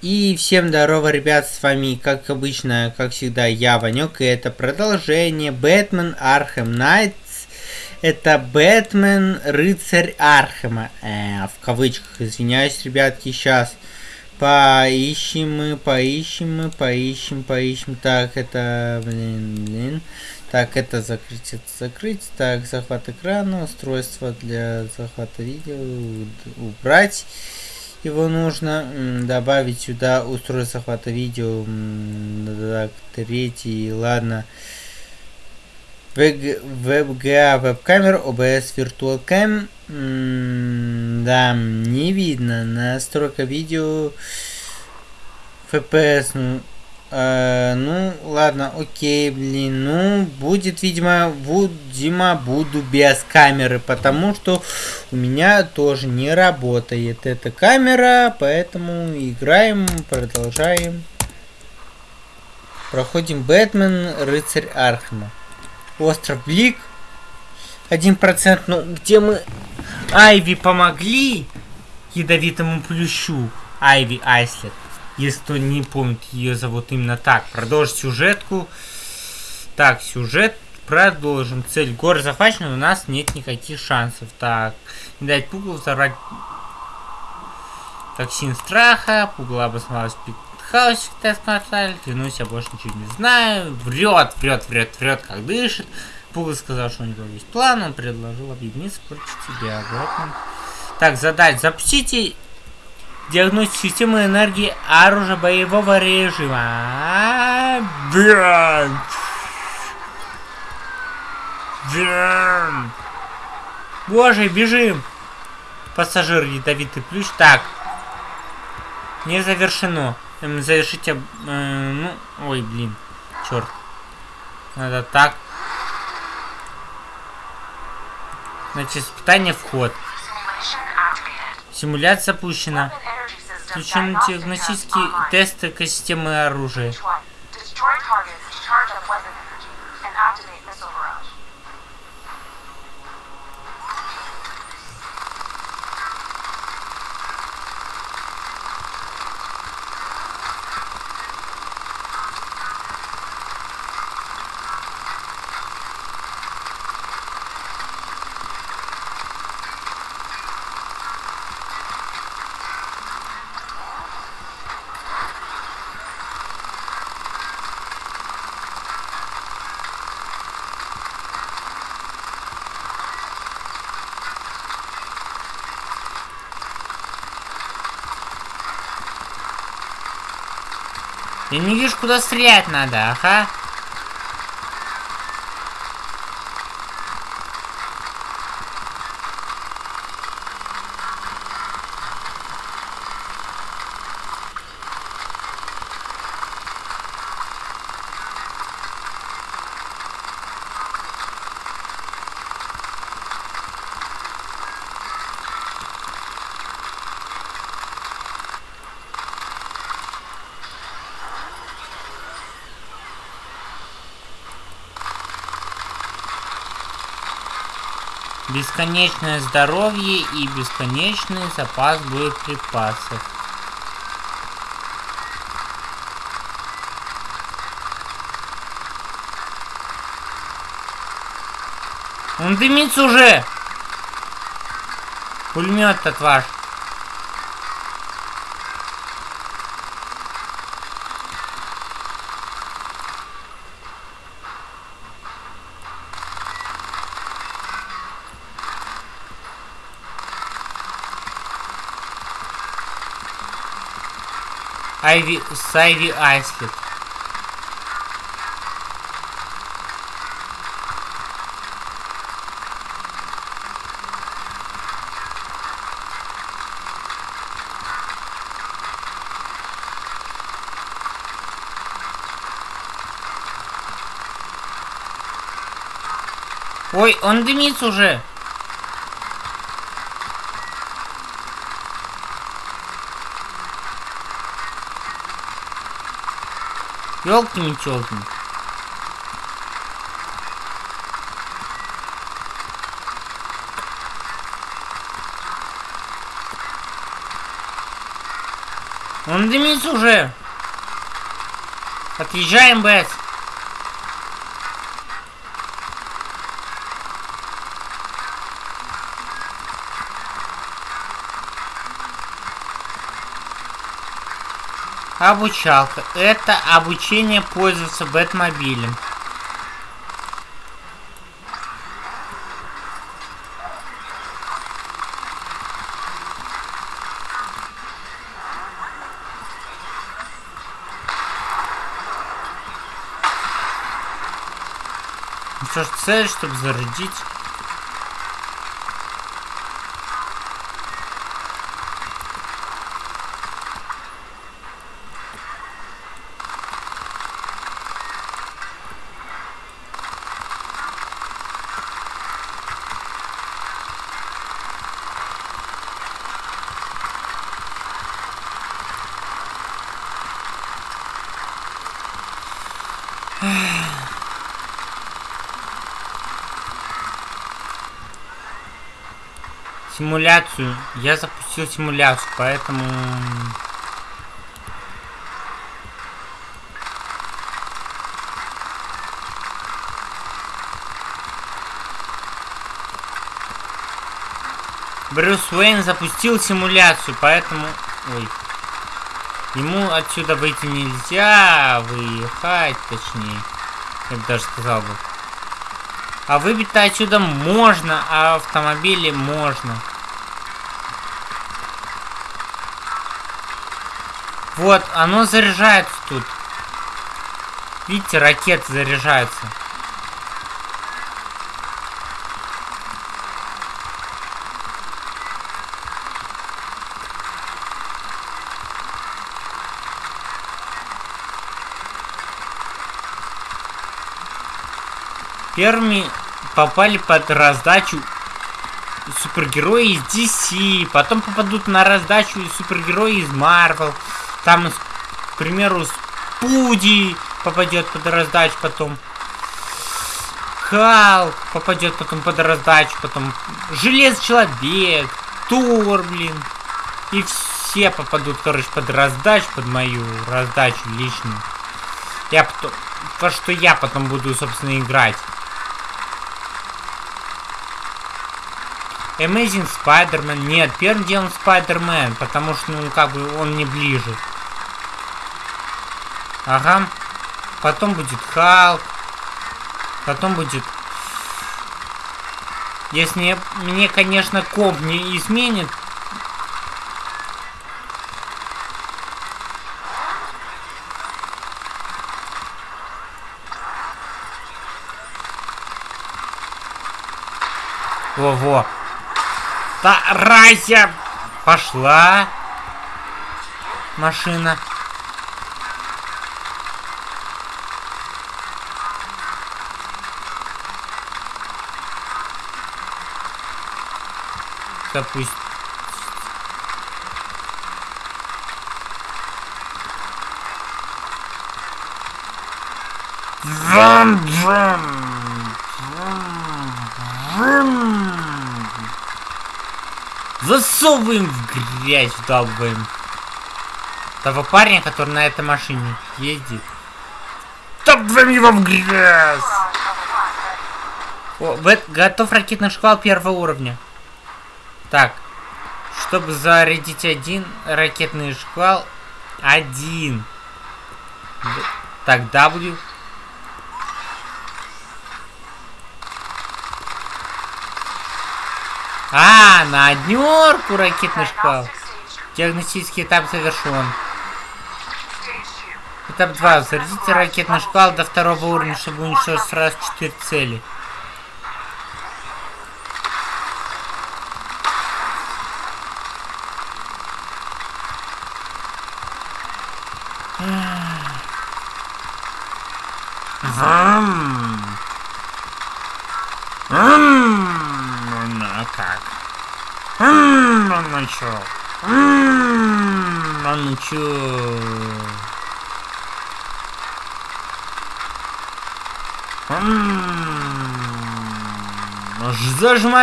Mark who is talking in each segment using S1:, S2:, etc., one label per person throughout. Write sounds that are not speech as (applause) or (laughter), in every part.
S1: И всем здорово, ребят, с вами, как обычно, как всегда, я, Ванек, и это продолжение Бэтмен Архем Найтс. Это Бэтмен Рыцарь Архема. Э, в кавычках, извиняюсь, ребятки, сейчас. Поищем мы, поищем мы, поищем, поищем. Так, это, блин, блин. Так, это закрыть, это закрыть. Так, захват экрана, устройство для захвата видео убрать его нужно добавить сюда устройство захвата видео так, третий ладно. WebGA веб-камера OBS Virtual Cam. Да не видно настройка видео FPS ну Э, ну, ладно, окей, блин. Ну, будет, видимо, видимо, буду без камеры, потому что у меня тоже не работает эта камера, поэтому играем, продолжаем. Проходим Бэтмен, Рыцарь Архема. Остров Блик. Один процент, ну, где мы Айви помогли ядовитому плющу. Айви Айслет. Если кто не помнит, ее зовут именно так. Продолжить сюжетку. Так, сюжет продолжим. Цель горы захвачена, у нас нет никаких шансов. Так, не дать пугалу взорвать токсин страха. Пугало обосновалась в пикхаусе, так сказали. Клянусь, я больше ничего не знаю. Врет, врет, врет, врет, как дышит. Пугало сказал, что у него есть план. Он предложил объединиться против тебя. Бэтмен. Так, задать. Запустите Диагностика системы энергии оружия боевого режима. Блядь. Блядь. Боже, бежим. Пассажир ядовитый плющ. Так. Не завершено. Эм, завершите... Э, ну, ой, блин. Черт. Надо так. Значит, испытание вход. Симуляция запущена. Включен диагностический тест экосистемы оружия. Я не вижу, куда стрелять надо, ага. Бесконечное здоровье и бесконечный запас боеприпасов. Он дымится уже! Пулемет-то ваш. Айви, с Айви Айслет. Ой, он дымится уже. Ёлки-метёлки. Он Он дымится уже. Отъезжаем, Бэс. Обучалка. Это обучение пользоваться Бэтмобилем. Ну что ж, цель, чтобы зарядить. Симуляцию. Я запустил симуляцию, поэтому... Брюс Уэйн запустил симуляцию, поэтому... Ой. Ему отсюда выйти нельзя, выехать, точнее. Я бы даже сказал бы. А выбить-то отсюда можно, а автомобили можно. Вот, оно заряжается тут. Видите, ракеты заряжаются. Первыми попали под раздачу супергерои из DC, потом попадут на раздачу супергерои из Marvel. Там, к примеру, Спуди попадет под раздачу, потом Халк попадет потом под раздачу, потом Железный Человек, Тур, блин. И все попадут, короче, под раздачу, под мою раздачу личную. Я потом... То, что я потом буду, собственно, играть. Amazing Spider-Man. Нет, первым делом Spider-Man, потому что, ну, как бы, он не ближе. Ага. Потом будет Халк. Потом будет... Если мне, конечно, комп не изменит, Во-во. Тарайся! Пошла. Машина. Допустим. Вам-вам! Вам-вам! Засовываем в грязь, вдалбываем. Того парня, который на этой машине ездит. Топаем его в грязь! О, готов ракетный шквал первого уровня. Так, чтобы зарядить один ракетный шквал, один. Так, W. А, на однерку ракетный шквал. Диагностический этап завершен. Этап 2. Зарядите ракетный шквал до второго уровня, чтобы уничтожить сразу 4 цели.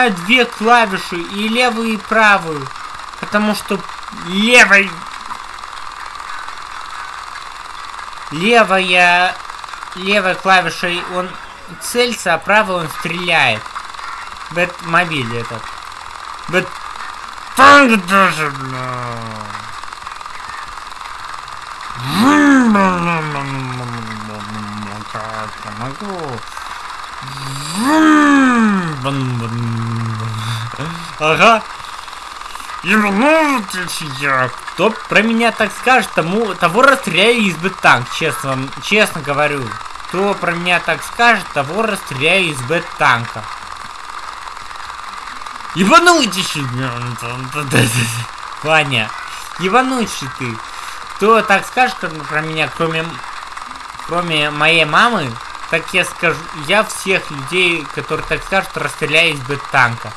S1: нажимаю две клавиши, и левую, и правую. Потому что левой... Левая... Левой клавишей он целится, а правой он стреляет. Бэтмобиль этот. Бэт... даже, бля. Ага. Ебанутый я. Кто про меня так скажет, тому, того расстреляю из бэт-танк, честно вам, честно говорю. Кто про меня так скажет, того расстреляю из бэт-танка. Ебанутейший! Ваня, ебанутый ты. Кто так скажет про меня, кроме, кроме моей мамы, так я скажу, я всех людей, которые так скажут, расстреляю из бэт-танка.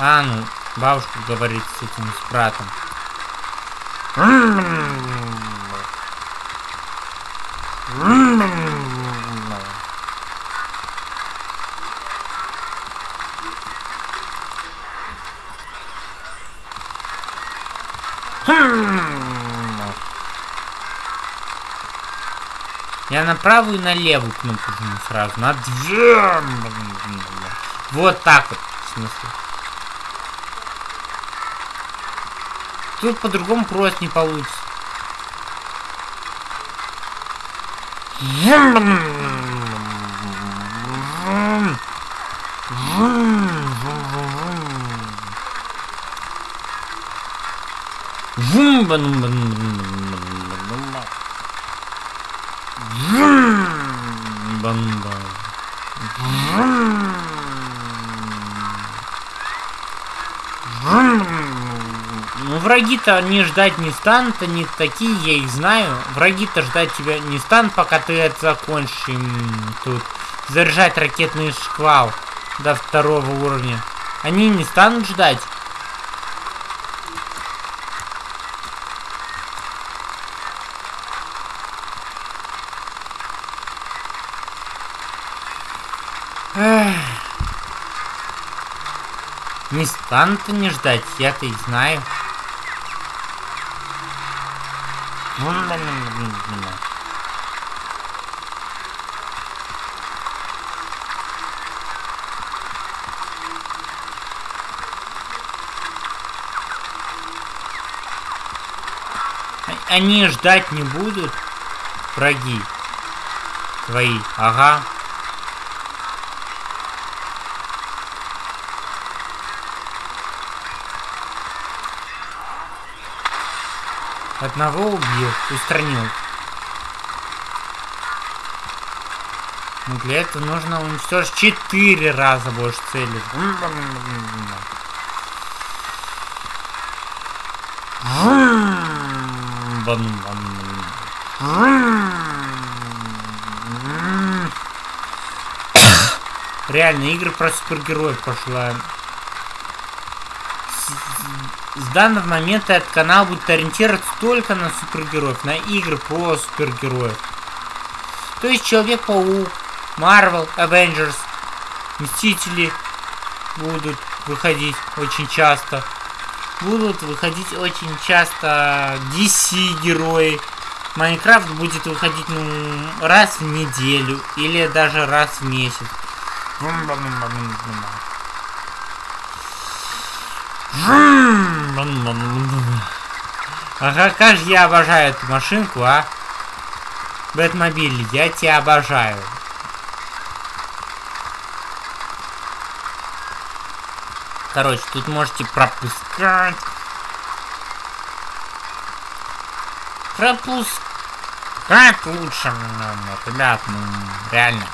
S1: А, ну, бабушка говорит с этим с братом. Я на правую и на левую кнопку сразу. На две. Вот так вот, в смысле. Тут по-другому просто не получится. Банда. Враги-то не ждать не станут, они такие, я их знаю. Враги-то ждать тебя не станут, пока ты это закончишь им тут заряжать ракетный шквал до второго уровня. Они не станут ждать. Не станут не ждать, я-то и знаю. Они ждать не будут, враги твои, ага. Одного убил, устранил. Но для этого нужно уничтожить четыре раза больше целей. Реально, игры про супергероев пошла с данного момента этот канал будет ориентироваться только на супергероев, на игры про супергероев. То есть Человек-паук, Marvel, Avengers, Мстители будут выходить очень часто. Будут выходить очень часто DC герои. Майнкрафт будет выходить ну, раз в неделю или даже раз в месяц. Ага, как же я обожаю эту машинку, а? Бэтмобиль, я тебя обожаю. Короче, тут можете пропускать. Пропускать лучше, ребят, ну, реально.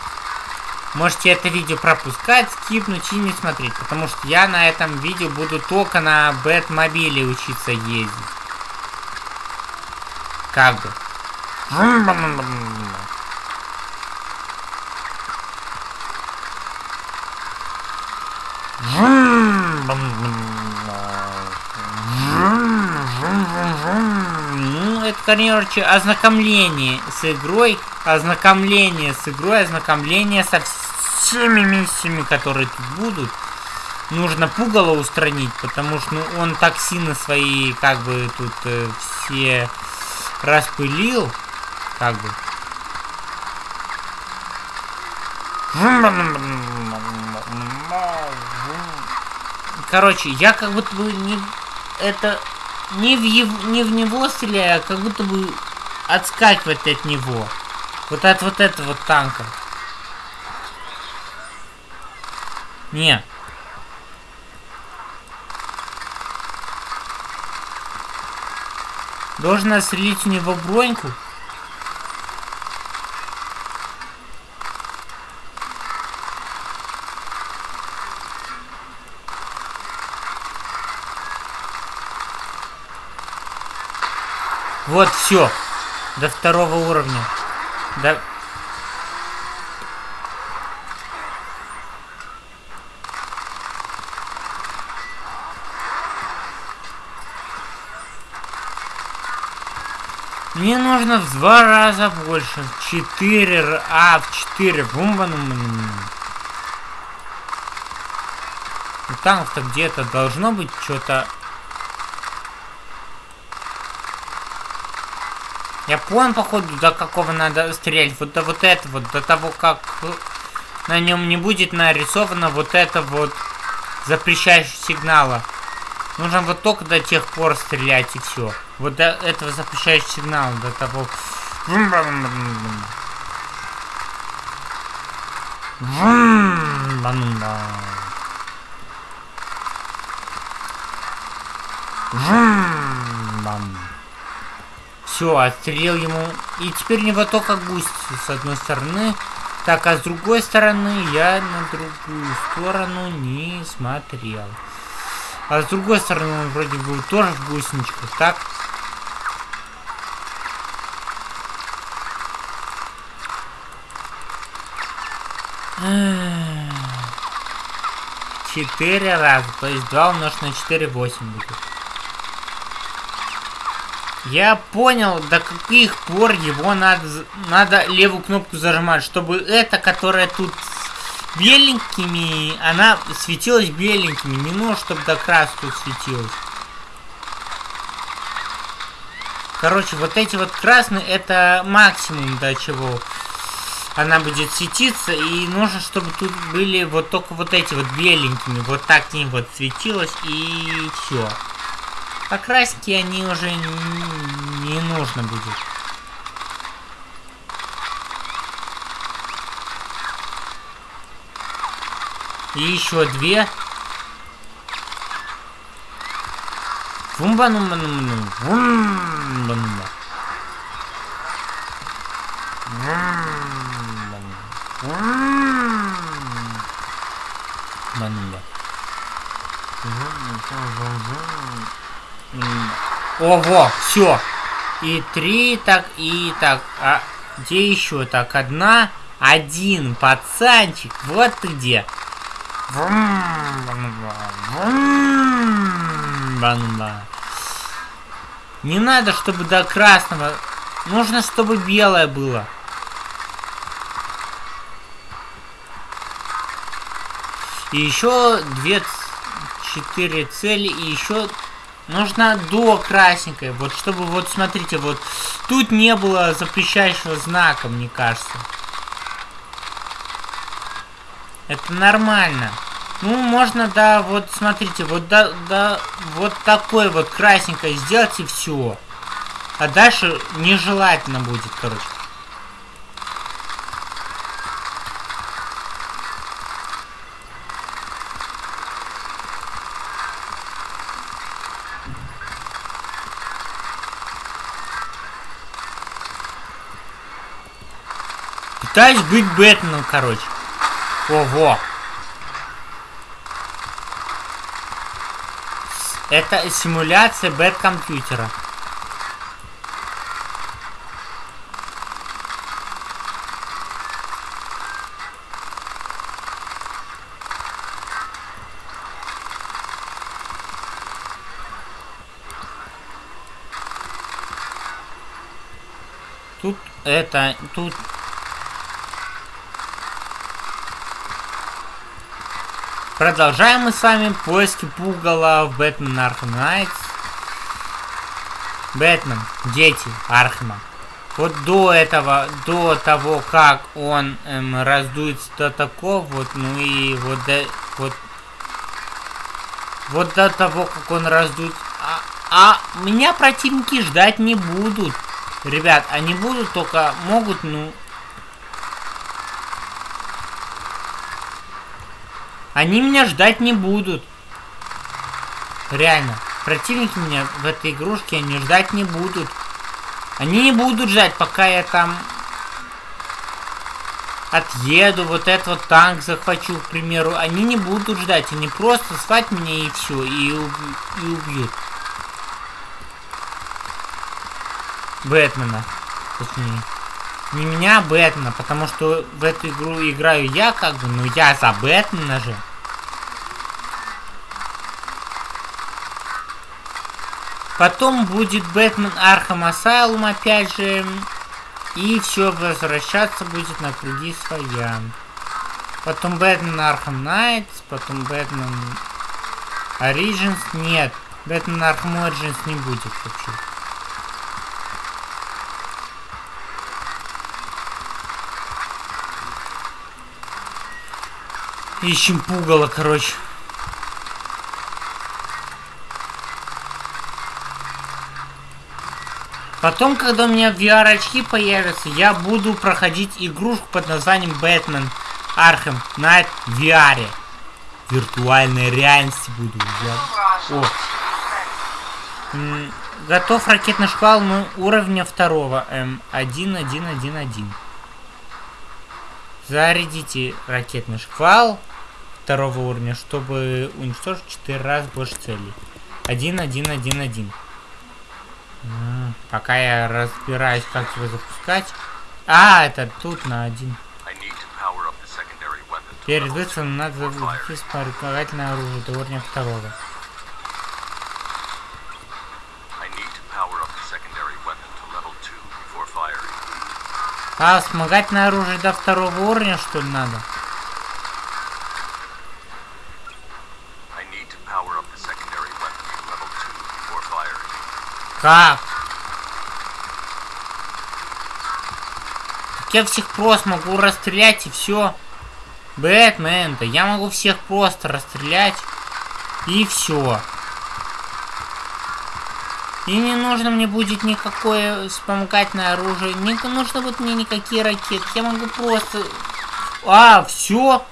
S1: Можете это видео пропускать, скипнуть и не смотреть, потому что я на этом видео буду только на Бэтмобиле учиться ездить. Как бы. Ну, это, короче, ознакомление с игрой, ознакомление с игрой, ознакомление со всеми миссиями, которые тут будут. нужно пугало устранить, потому что ну, он токсины свои как бы тут э, все распылил, как бы. Короче, я как будто бы не это не в, ев, не в него стреляю, а как будто бы отскакивать от него. Вот от вот этого танка. Не. Должен отстрелить у него броньку. Вот, все. До второго уровня. До... Мне нужно в два раза больше. Четыре, а, в четыре. Бумба, ну, Там-то где-то должно быть что-то Я понял, походу, до какого надо стрелять. Вот до вот это вот, до того, как на нем не будет нарисовано вот это вот запрещающее сигнала. Нужно вот только до тех пор стрелять и все. Вот до этого запрещающего сигнала, до того... Бам. Все, отстрелил ему. И теперь не вот только гусь с одной стороны. Так, а с другой стороны я на другую сторону не смотрел. А с другой стороны он вроде бы тоже в гусеничках, так? Четыре раза, то есть 2 умножить на 4, 8 будет. Я понял, до каких пор его надо, надо левую кнопку зажимать, чтобы эта, которая тут беленькими, она светилась беленькими. Не нужно, чтобы до краску тут светилась. Короче, вот эти вот красные, это максимум до чего она будет светиться. И нужно, чтобы тут были вот только вот эти вот беленькими. Вот так ним вот светилось и все. Покраски они уже не, нужно будет. И еще две. Вумба-нумба-нумба. Ого, все. И три, так, и так. А где еще? Так, одна, один, пацанчик. Вот ты где. Не надо, чтобы до красного. Нужно, чтобы белое было. И еще две, четыре цели, и еще Нужно до красненькой. Вот чтобы, вот смотрите, вот тут не было запрещающего знака, мне кажется. Это нормально. Ну, можно, да, вот смотрите, вот да, да, вот такой вот красненькой сделать и все. А дальше нежелательно будет, короче. Пытаюсь быть Бэтменом, короче. Ого. Это симуляция бэт-компьютера. Тут это, тут продолжаем мы с вами поиски пугала в Batman Arkham Knights. Бэтмен, дети Архема. Вот до этого, до того, как он эм, раздуется до такого, вот, ну и вот до, вот, вот до того, как он раздует, а, а меня противники ждать не будут. Ребят, они будут только, могут, ну, Они меня ждать не будут. Реально. Противники меня в этой игрушке они ждать не будут. Они не будут ждать, пока я там отъеду, вот этот вот танк захвачу, к примеру. Они не будут ждать, они просто свать меня и все, и, уб и убьют. Бэтмена, точнее. Не меня, Бэтмена, потому что в эту игру играю я, как бы, но я за Бэтмена же. Потом будет Batman Arkham Asylum, опять же. И все возвращаться будет на круги своя. Потом Batman Arkham Knights, потом Бэтмен Origins. Нет, Batman Arkham Origins не будет вообще. Ищем пугало, короче. Потом, когда у меня VR-очки появятся, я буду проходить игрушку под названием Бэтмен Архем Найт в VR. Виртуальной реальности буду. Я... О. М готов ракетный шквал ну, уровня второго. М1111. Зарядите ракетный шквал второго уровня, чтобы уничтожить 4 раза больше целей. 1, 1, 1, 1. Пока я разбираюсь, как его запускать. А, это тут на один. Перед выстрелом надо запустить вспомогательное оружие до уровня второго. А, вспомогательное оружие до второго уровня, что ли, надо? Как? Так я всех просто могу расстрелять и все. Бэтмен-то, я могу всех просто расстрелять и все. И не нужно мне будет никакое вспомогательное оружие, не нужно будет мне никакие ракеты. Я могу просто... А, все.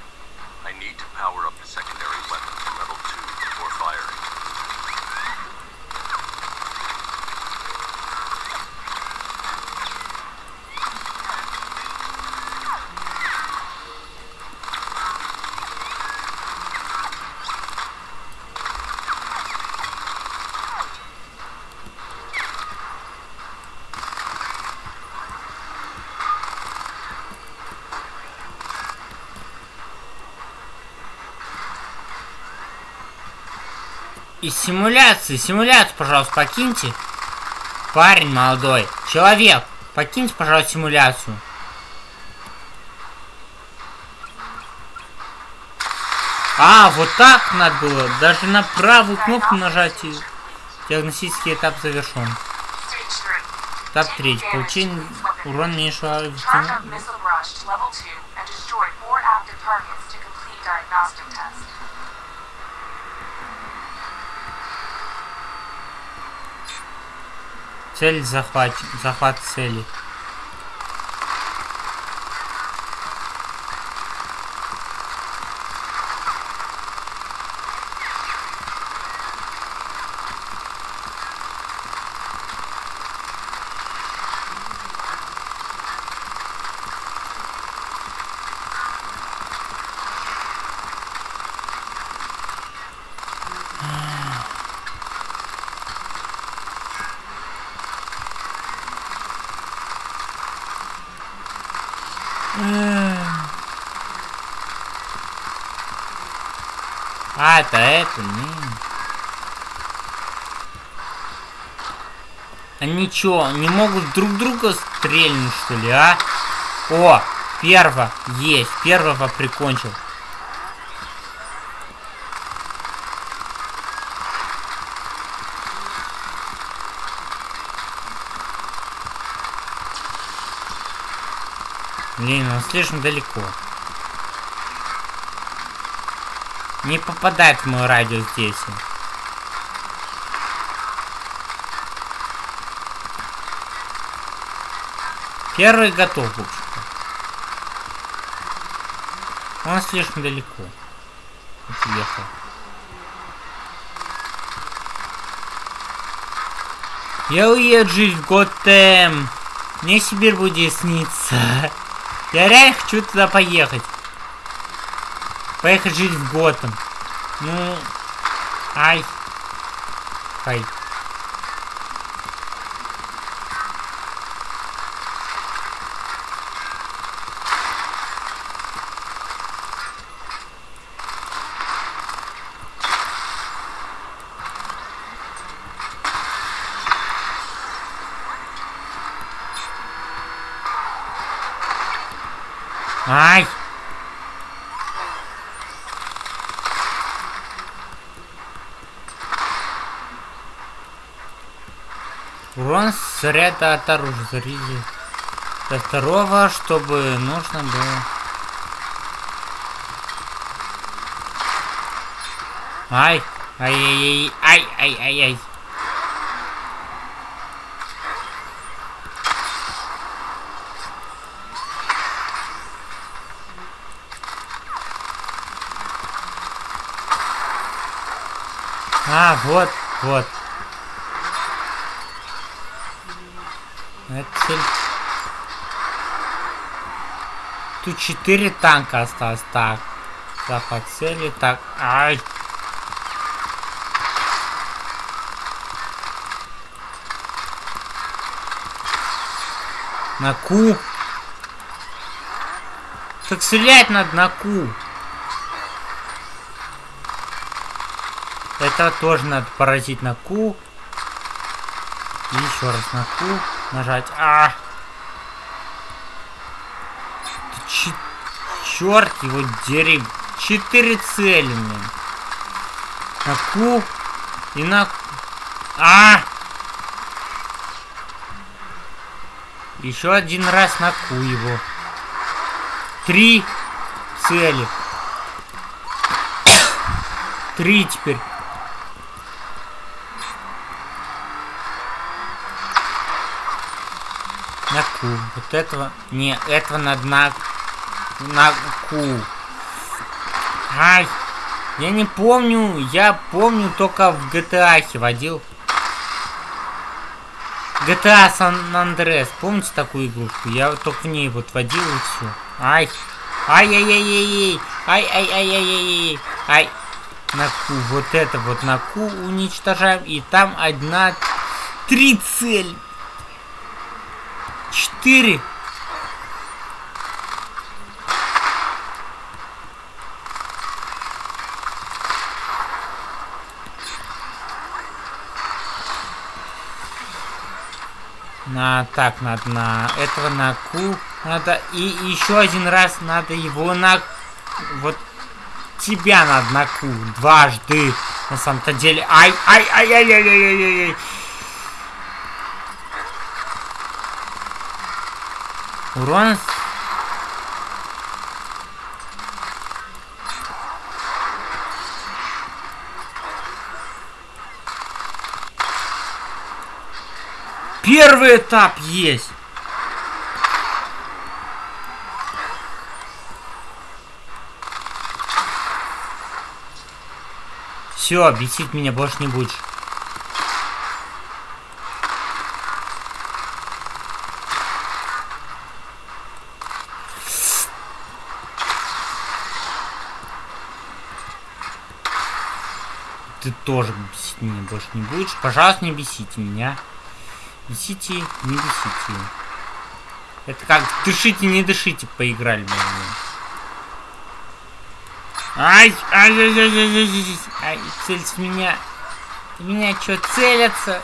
S1: И симуляции, симуляцию, пожалуйста, покиньте. Парень молодой, человек, покиньте, пожалуйста, симуляцию. А, вот так надо было. Даже на правую кнопку нажать. И диагностический этап завершен. Этап третий. Получение урон меньшего... Цель захват, захват цели. они чё, не могут друг друга стрельнуть, что ли, а? О, первого есть, первого прикончил. Блин, он слишком далеко. Не попадает в мой радиус здесь. Первый готов, в. Он слишком далеко. Уехал. Я уеду жить в Готэм. Мне Сибирь будет сниться. Я реально хочу туда поехать. Поехать жить в Готэм. Ну... Ай. Ай! Снаряда от оружия. Заряди. До второго, чтобы нужно было... Ай! Ай-яй-яй! Ай-ай-ай-ай! А, вот, вот. Это цель. Тут четыре танка осталось. Так. Захват цели. Так. Ай. На Ку. Так стрелять надо на Ку. Это тоже надо поразить на Q. И еще раз на Q нажать. А! Ч черт его дерев. Четыре цели. На Q и на... А! Еще один раз на Q его. Три цели. Три теперь. Q. Вот этого... Не, этого надо на... На Q. Ай! Я не помню. Я помню только в GTA водил. GTA San Andreas. Помните такую игрушку? Я только в ней вот водил и все. Ай! Ай-яй-яй-яй-яй! Ай-ай-ай-яй-яй-яй! Ай! На Q. Вот это вот на Q уничтожаем. И там одна... Три цель. 4. На, так, надо на этого на ку Надо и еще один раз надо его на... Вот тебя надо на ку Дважды. На самом-то деле. Ай, ай, ай, ай, ай, ай, ай, ай. Урон... Первый этап есть. Все, бесить меня больше не будешь. Тоже бесить меня больше не будешь. Пожалуйста, не бесите меня. Бесите, не бесите. Это как дышите, не дышите, поиграли бы. Ай, ай, ай, ай, ай, ай, ай, цель меня. Меня что, целятся?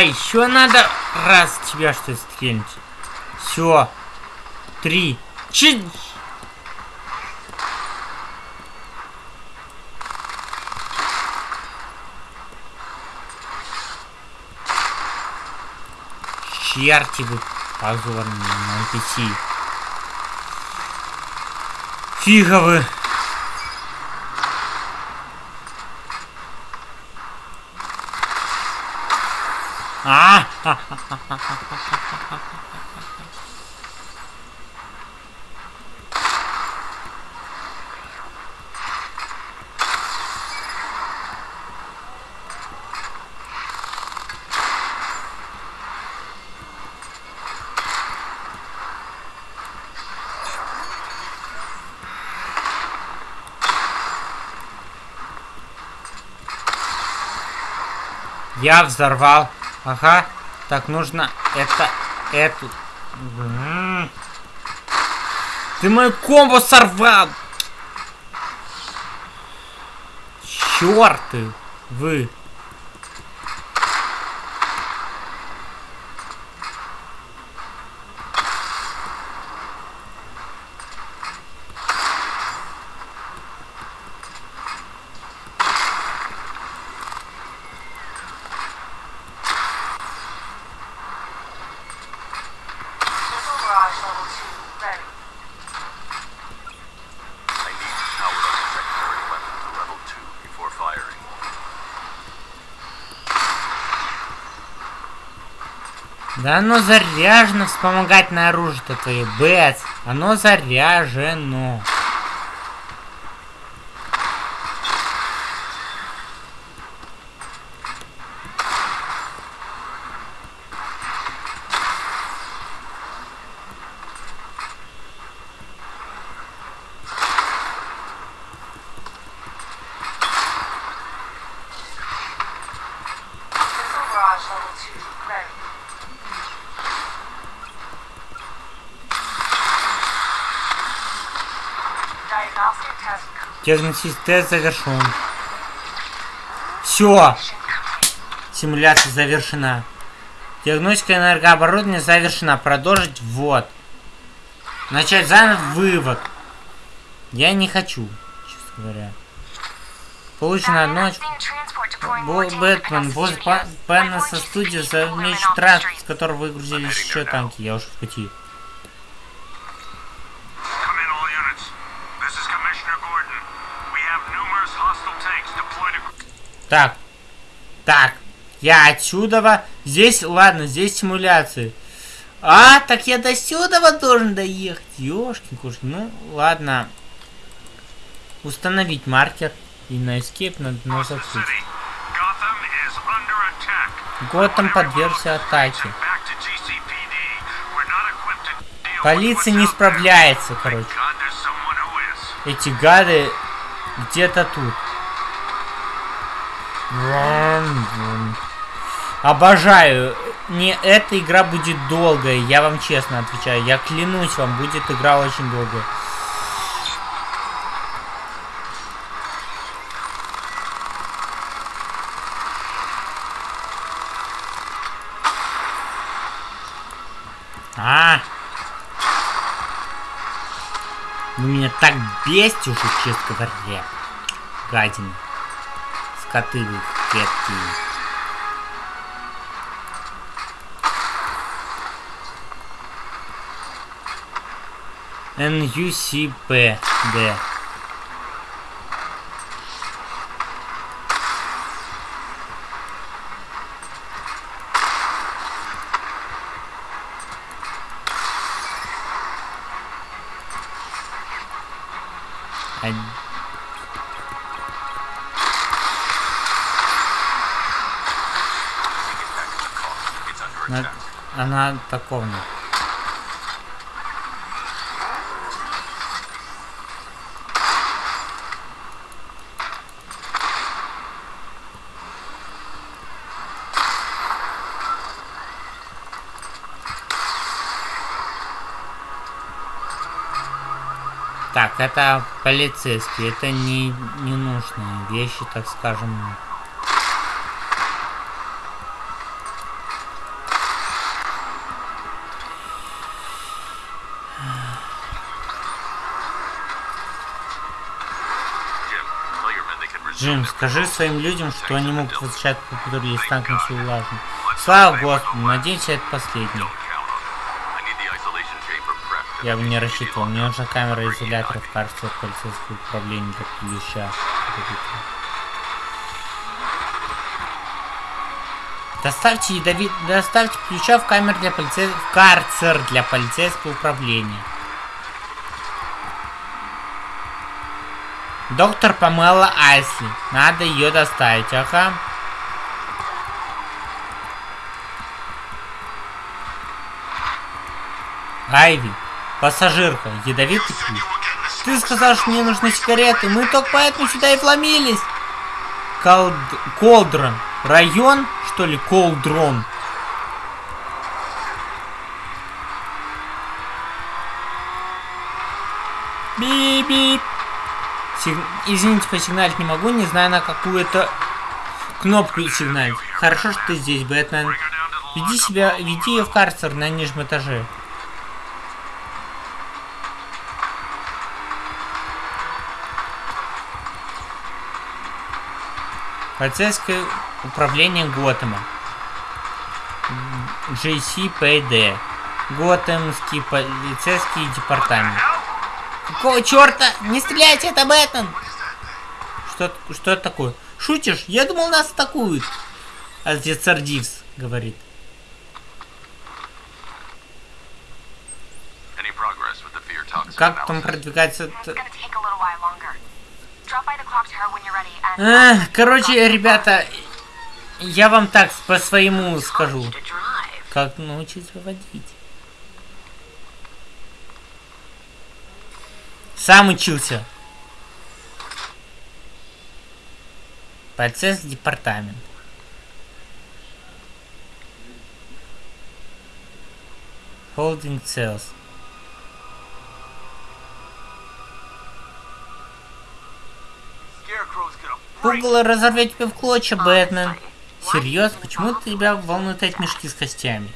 S1: А, еще надо раз тебя что стрельнуть. Все. Три. Чи... Черти вы позорные на пяти. Фига вы. Я взорвал. Ага. Так, нужно это... Эту... Ты мою комбо сорвал! Чёрты! Вы! Оно заряжено вспомогательное оружие-то твое, Бэц. Оно заряжено. Диагностический тест завершен. Все. Симуляция завершена. Диагностика энергооборудования завершена. Продолжить ввод. Начать заново вывод. Я не хочу, честно говоря. Получено одно... Бэтмен, босс Бена со студии замечен транспорт, с которого выгрузились еще танки. Я уже в пути. Так. Так. Я отсюда. Здесь, ладно, здесь симуляции. А, так я до сюда должен доехать. Ёшкин кошки. Ну, ладно. Установить маркер. И на escape надо на закрыть. Готэм подвергся атаке. Полиция не справляется, короче. Эти гады где-то тут. Обожаю. Не эта игра будет долгая, я вам честно отвечаю. Я клянусь вам, будет игра очень долгая. А! Вы меня так бесите уже, честно говоря. Гадина коты клетки. NUCPD. Она таковна. Так, это полицейские, это не ненужные вещи, так скажем. Джим, скажи своим людям, что они могут возвращать по патруле с танком все улажено. Слава Господу, надеюсь, это последний. Я бы не рассчитывал, мне нужна камера изолятора в карте полицейского управления для ключа. Доставьте ядовит... Доставьте ключа в камер для полицейского... В карцер для полицейского управления. Доктор Памела Айсли. Надо ее доставить, ага. Айви, пассажирка, ядовитый ключ. Ты сказал, что мне нужны сигареты. Мы только поэтому сюда и вломились. Колд... Колдрон. Район, что ли, Колдрон? Бип-бип. Сиг... Извините, посигналить не могу, не знаю на какую это кнопку сигналить. Хорошо, что ты здесь, Бэтмен. Веди себя, веди ее в карцер на нижнем этаже. Полицейское управление Готэма. JCPD. Готэмский полицейский департамент. Какого черта? Не стреляйте, это Бэтмен! Что, что это такое? Шутишь? Я думал, нас атакуют. Офицер Дивс говорит. Как там продвигается... А, короче, ребята, я вам так по своему скажу. Как научиться водить. Сам учился. Процесс департамент. Holding cells. Пугало разорвет тебя в клочья, Бэтмен. Серьезно? Почему тебя волнуют эти мешки с костями?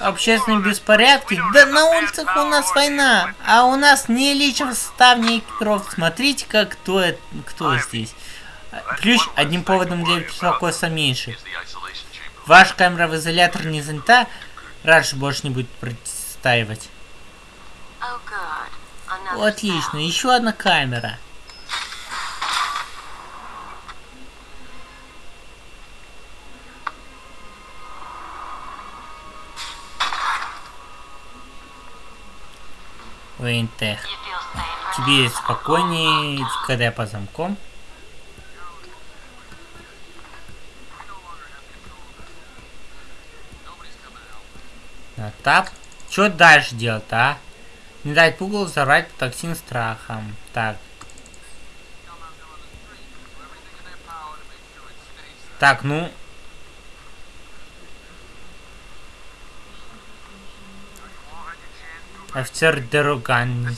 S1: Общественные беспорядки? Да на улицах у нас война, а у нас не личен состав, не экипировка. Смотрите, как кто, это, кто здесь. Ключ одним поводом для беспокойства меньше. Ваша камера в изолятор не занята, раньше больше не будет простаивать. Отлично, еще одна камера. Вейнтех. Тебе спокойнее, когда я по замком. На тап. Что дальше делать, а? Не дать пугалу зарать токсин страхом. Так. Так, ну, Офицер Дероган.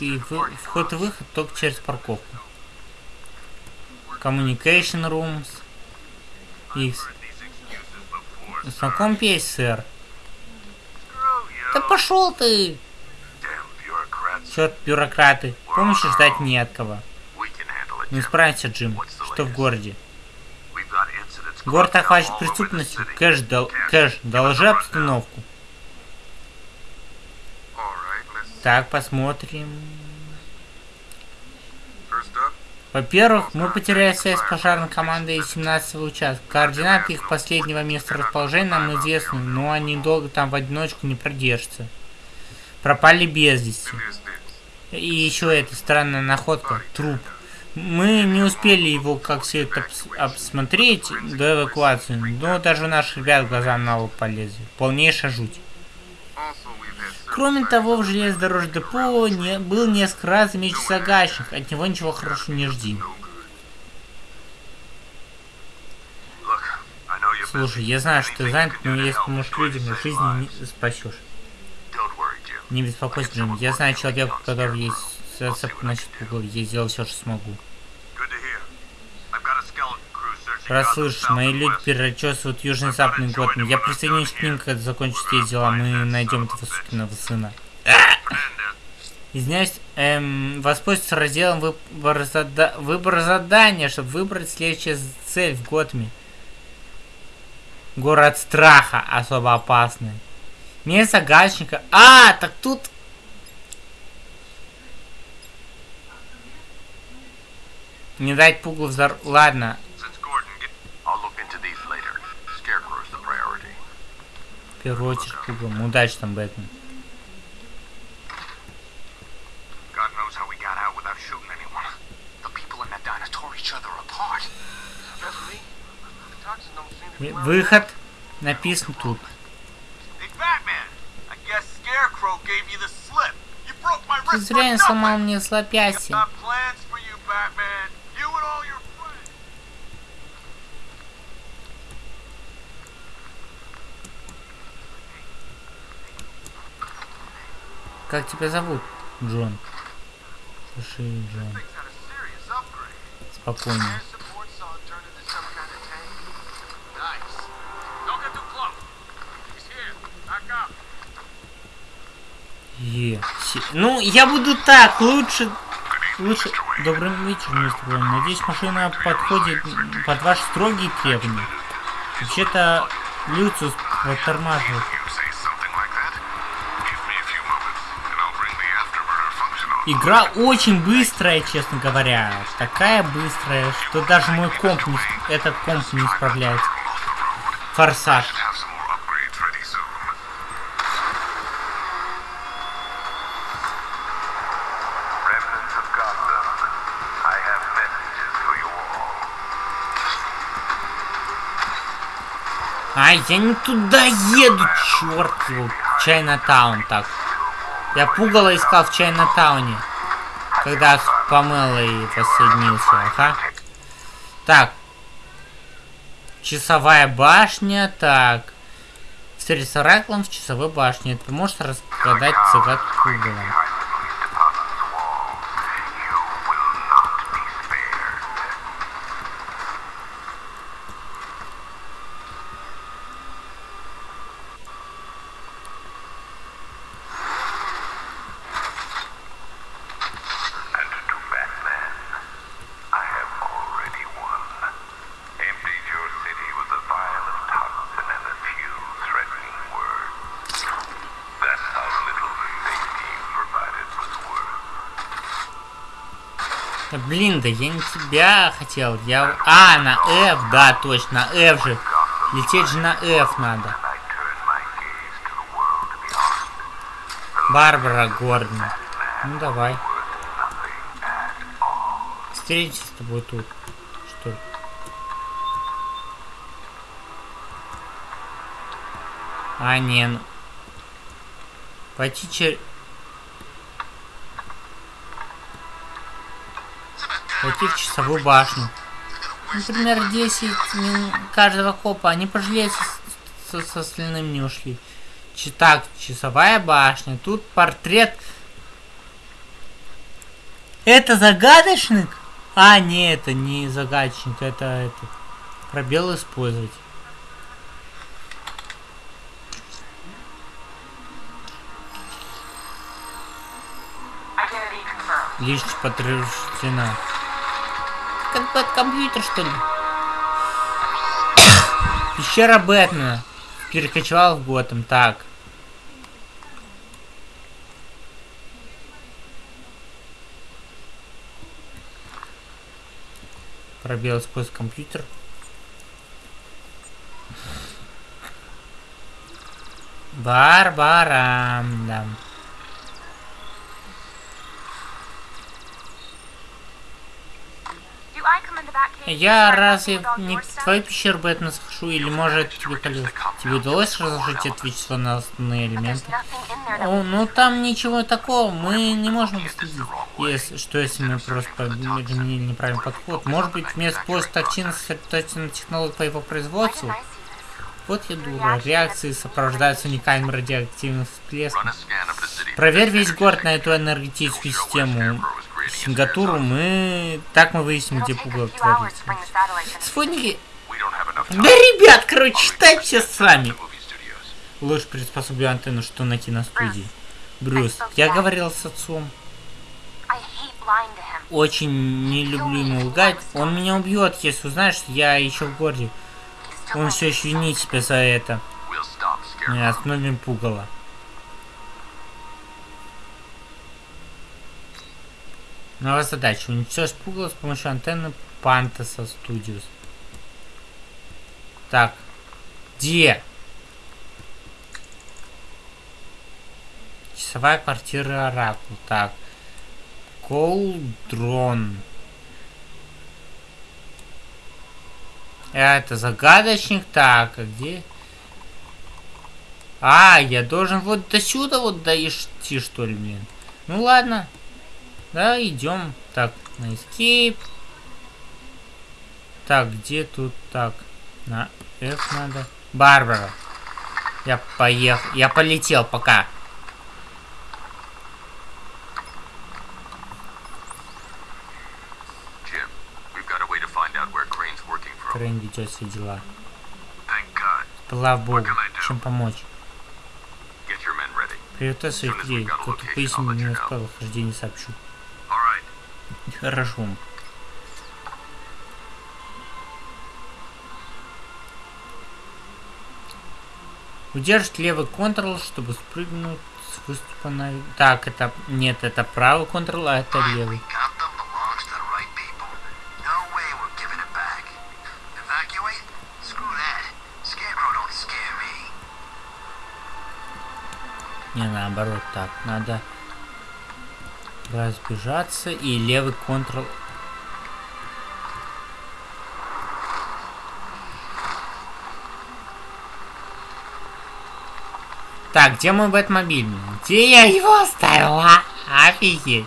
S1: И вход и выход только через парковку. Communication Rooms. X. Знаком есть, сэр? Да пошел ты! Черт, бюрократы. Помощи ждать не от кого. Не справится, Джим. Что в городе? Город охвачен преступностью. Кэш, дол... Кэш, доложи обстановку. Так, посмотрим. Во-первых, мы потеряли связь с пожарной командой 17 участка. Координаты их последнего места расположения нам известны, но они долго там в одиночку не продержатся. Пропали без вести. И еще эта странная находка. Труп. Мы не успели его как все это обсмотреть до эвакуации, но даже наши ребят глаза на лоб полезли. Полнейшая жуть. Кроме того, в железнодорожном депо не, был несколько раз замечен загадочник, от него ничего хорошего не жди. Слушай, я знаю, что ты занят, но если поможешь людям, жизни не спасешь. Не беспокойся, Джим. Я знаю человека, у которого есть зацепка насчет угол. Я сделал все, что смогу. Расслышь, мои люди перечесывают южно-западный год. Я присоединюсь к ним, когда закончу все дела. Мы найдем этого сукиного сына. Извиняюсь, эм, воспользуйтесь разделом выбор, зада выбор задания, чтобы выбрать следующую цель в Готме. Город страха особо опасный. Место гачника. А, так тут... Не дать пуглу взор... Ладно. Первую очередь пуглом. Удачи там, Бэтмен. Выход написан тут. Ты зря сломал мне слопяси. Как тебя зовут, Джон? Слушай, Джон. Спокойно. Е. Ну, я буду так, лучше... Лучше... Добрый вечер, мистер Браун. Надеюсь, машина подходит под ваши строгие требования. Вообще-то, Люциус подтормаживает. Игра очень быстрая, честно говоря. Такая быстрая, что даже мой комп не... Этот комп не справляется. Форсаж. Ай, я не туда еду, черт его. Чайна-таун так. Я пугало искал в Чайна-тауне. Когда с Памелой посоединился, ага. Так. Часовая башня, так. С Ораклом в часовой башне. Это поможет разгадать загадку пугала. Блин, да я не тебя хотел. Я... А, на F, да, точно, на F же. Лететь же на F надо. Барбара Гордон. Ну давай. Встретимся с тобой тут. Что ли? А, не, ну... Пойти через... Пойти в часовую башню. Например, 10 каждого копа. Они пожалеют, со, со остальным не ушли. Так, часовая башня. Тут портрет. Это загадочник? А, не, это не загадочник. Это, это пробел использовать. Лишь подтверждена. Как под компьютер, что ли? (coughs) Пещера Бэтмена. Перекочевал в Готэм. Так. Пробел сквозь компьютер. Барбара. Да. Я разве не в твою пещеру Бэтмен схожу, или может тебе? Тебе удалось разложить это вещество на основные элементы? О, ну там ничего такого, мы не можем следить. Если, что если мы просто изменили неправильный подход? Может быть, вместо поиска токсина сосредоточиться на технологии по его производству? Вот я дура. Реакции сопровождаются уникальным радиоактивным всплеском. Проверь весь город на эту энергетическую систему. Сингатуру мы... Так мы выясним, где пугало творится. Спутники... Да, ребят, короче, читайте сами. Ложь приспособлю антенну, что на киностудии. Брюс, я говорил с отцом. очень не люблю ему лгать. Он меня убьет, если узнает, что я еще в городе. Он все еще винит себя за это. Мы остановим пугало. Новая задача. Уничтожить пугало с помощью антенны Пантаса Studios. Так. Где? Часовая квартира Оракул. Так. Колдрон. Это загадочник. Так, а где? А, я должен вот до сюда вот дойти, что ли, блин. Ну ладно. Да, идем. Так, на escape. Так, где тут так? На F надо. Барбара. Я поехал. Я полетел пока. Крейн ведет все дела. Слава Богу. Чем помочь? Приготовь своих людей. Кто-то пояснил мне на правилах хождения сообщу. Хорошо. Удержить левый контрол, чтобы спрыгнуть с выступа на... Так, это... Нет, это правый контрол, а это левый. Не, наоборот, так, надо разбежаться и левый контрол. Так, где мой Бэтмобиль? Где я его оставила? Офигеть.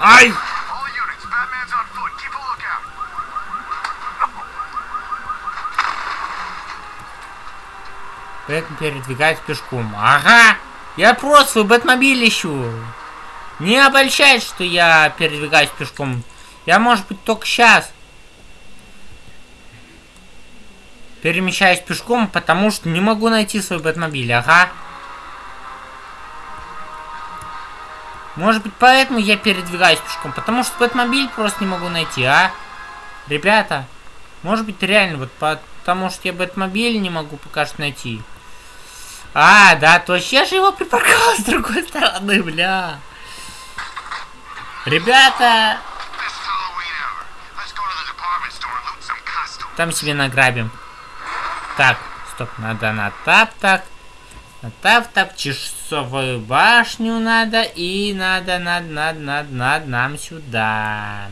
S1: Ай! Бэтмен передвигается пешком. Ага! Я просто свой Бэтмобиль ищу. Не обольщает, что я передвигаюсь пешком. Я, может быть, только сейчас перемещаюсь пешком, потому что не могу найти свой Бэтмобиль. Ага. Может быть, поэтому я передвигаюсь пешком, потому что Бэтмобиль просто не могу найти, а? Ребята, может быть, реально, вот потому что я Бэтмобиль не могу пока что найти. А, да, точно, я же его припарковал с другой стороны, бля. Ребята! Там себе награбим. Так, стоп, надо на тап так. На тап так, часовую башню надо. И надо, надо, надо, надо, надо нам сюда.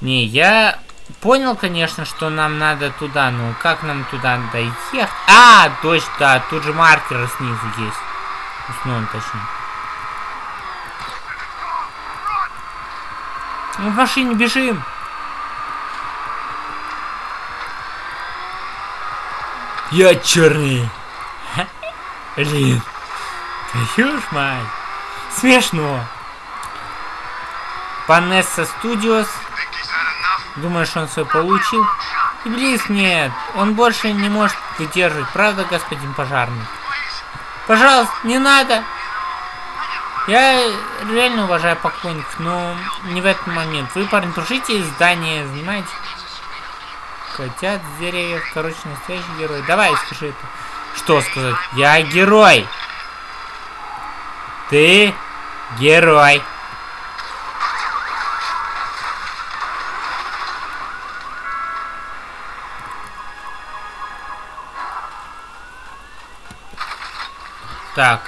S1: Не, я понял, конечно, что нам надо туда, но как нам туда дойти? А, точно, да, тут же маркеры снизу есть. Уснул точнее. Мы в машине бежим. Я черный. Блин. Твою ж мать. Смешно. Панесса Студиос Думаешь, он свой получил? Иблис, нет. Он больше не может выдерживать. Правда, господин пожарный? Пожалуйста, не надо. Я реально уважаю покойников, но не в этот момент. Вы, парни, тушите здание, занимаете? Котят с деревьев. Короче, настоящий герой. Давай, скажи это. Что сказать? Я герой. Ты герой. Так.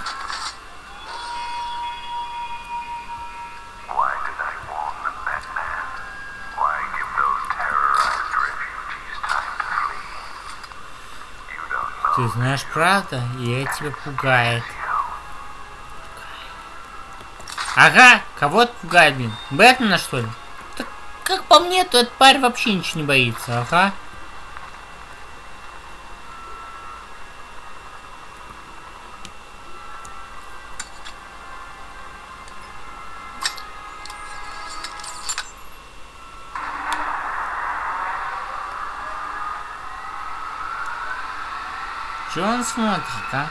S1: Ты знаешь правда, и это тебя пугает. Ага, кого то пугает, блин? Бэтмена, что ли? Так, как по мне, то этот парень вообще ничего не боится, ага. Он смотрит, а?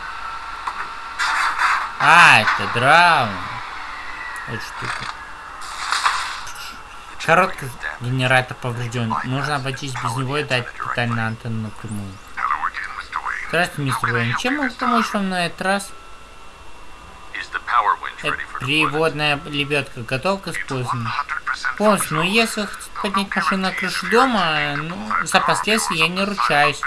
S1: А, это драма. Это штука. Короткий генератор поврежден. Нужно обойтись без него и дать питание антенну напрямую. Здравствуйте, мистер Уэйн. Чем могу помочь вам на этот раз? Это приводная лебедка готова к использованию? Полностью, но если хотите поднять машину на крышу дома, ну, за последствия я не ручаюсь.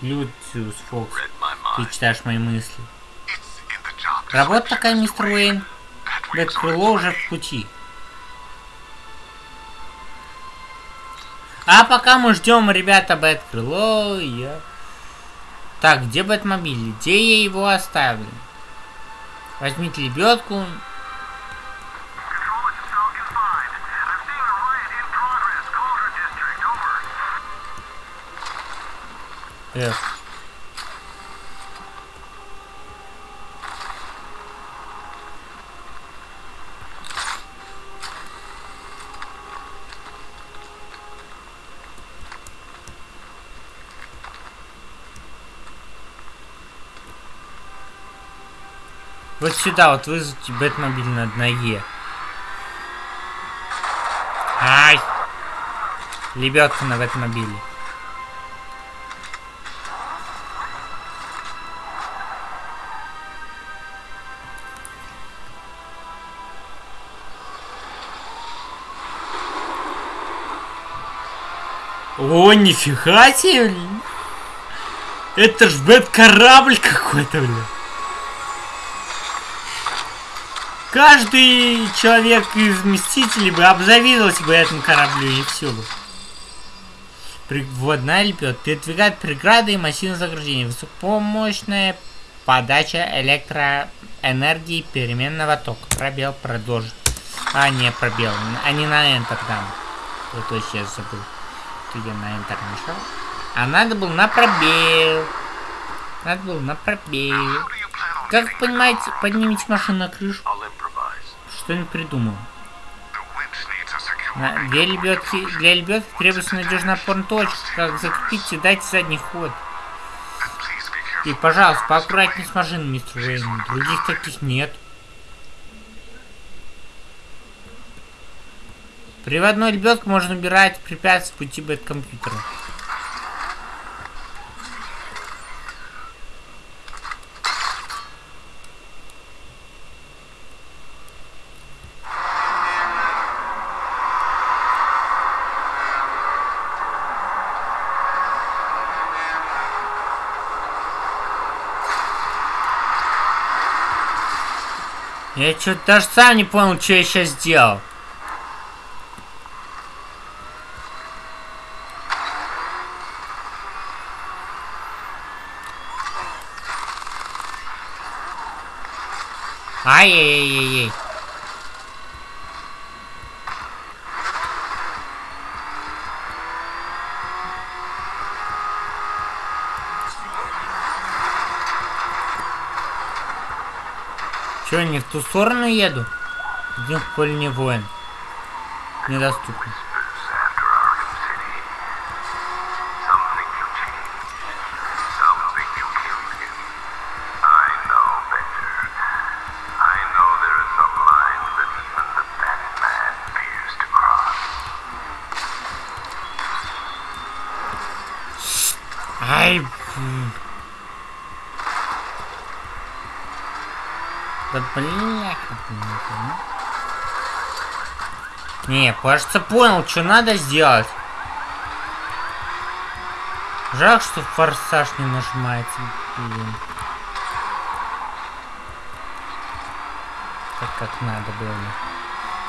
S1: Люциус Фокс, ты читаешь мои мысли. Работа такая, мистер Уэйн. Бэт крыло уже в пути. А пока мы ждем, ребята, Бэт крыло, я... Так, где Бэтмобиль? Где я его оставил? Возьмите лебедку. Эх. Вот сюда вот вызвать Бэтмобиль на ноге. Ай! Лебедка на Бэтмобиле. О, нифига себе, блин. Это ж бэт-корабль какой-то, блин. Каждый человек из Мстителей бы обзавидовался бы этому кораблю, и все бы. Водная лепет. Передвигает преграды и массивное загружение. Высокомощная подача электроэнергии переменного тока. Пробел продолжит. А, не, пробел. А не на Enter там. То сейчас забыл. Я на нажал. А надо было на пробел. Надо было на пробел. Как понимаете, поднимите машину на крышу. Что-нибудь придумал. На, для лебедки, для лебедки требуется надежная точка. Как закрепить и дать задний ход. И, пожалуйста, поаккуратнее с машиной, мистер Уэйн. Других таких нет. Приводной лебедку можно убирать препятствия пути бэт-компьютера. Я что-то даже сам не понял, что я сейчас сделал. Ай-яй-яй-яй-яй. Че, не в ту сторону еду? Идем в поле не воин. Недоступно. Да бля. Не, кажется, понял, что надо сделать. Жалко, что форсаж не нажимается. Блин. Так как надо было.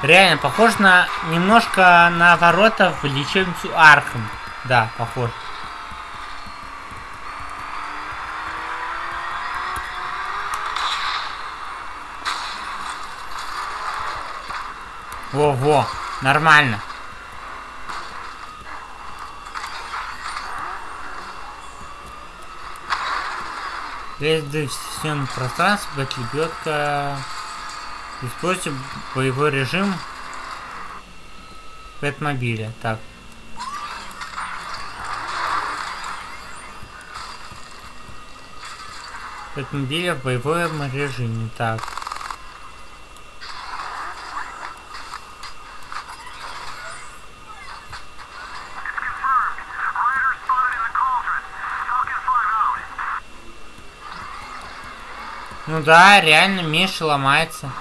S1: Реально, похож на немножко на ворота в лечебницу Архам. Да, похож. Нормально. Весь пространство пространстве лебедка. Используйте боевой режим в Пэтмобиля. Так. Пэтмобиля в боевом режиме. Так. Ну да, реально Миша ломается.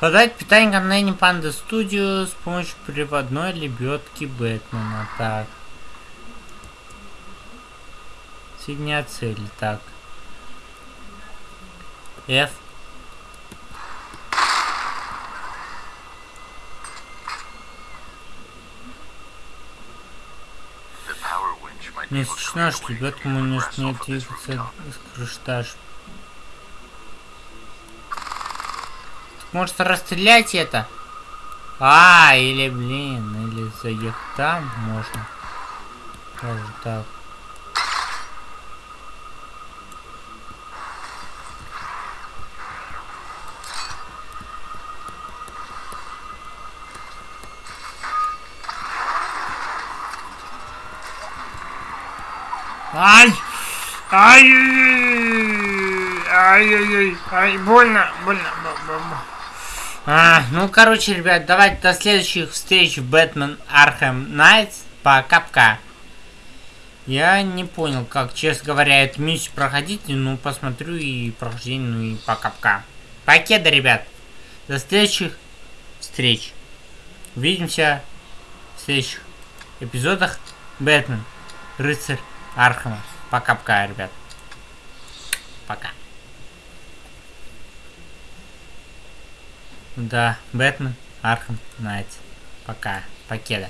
S1: Подать питание Ганнейни Панда Студио с помощью приводной лебедки Бэтмена. Так. Соединять цели. Так. F. Не исключено, что ребятку может не двигаться с крыштаж. Может расстрелять это? А, или, блин, или заехать там можно. Даже так. Ай! Ай! Ай-яй-яй! Ай, больно, больно. А, ну, короче, ребят, давайте до следующих встреч в Бэтмен Архем Найтс. Пока-пока. Я не понял, как, честно говоря, эту миссию проходить, ну, посмотрю и прохождение, ну и пока-пока. Покеда, ребят. До следующих встреч. Увидимся в следующих эпизодах Бэтмен, Рыцарь Архема. Пока-пока, ребят. Пока. Да, Batman, Arkham Knight. Пока. Покеда.